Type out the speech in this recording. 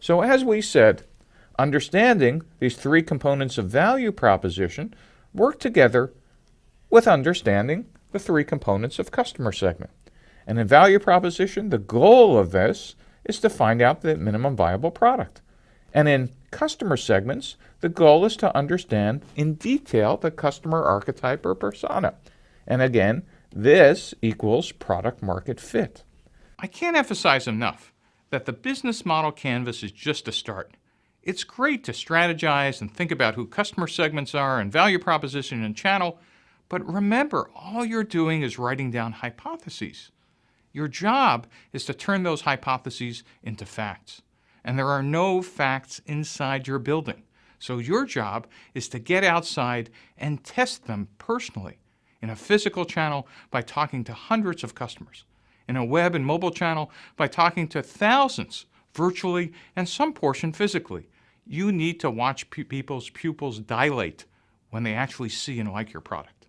So as we said, understanding these three components of value proposition work together with understanding the three components of customer segment. And in value proposition, the goal of this is to find out the minimum viable product. And in customer segments, the goal is to understand in detail the customer archetype or persona. And again, this equals product market fit. I can't emphasize enough that the business model canvas is just a start. It's great to strategize and think about who customer segments are and value proposition and channel, but remember, all you're doing is writing down hypotheses. Your job is to turn those hypotheses into facts. And there are no facts inside your building. So your job is to get outside and test them personally in a physical channel by talking to hundreds of customers, in a web and mobile channel by talking to thousands virtually and some portion physically. You need to watch people's pupils dilate when they actually see and like your product.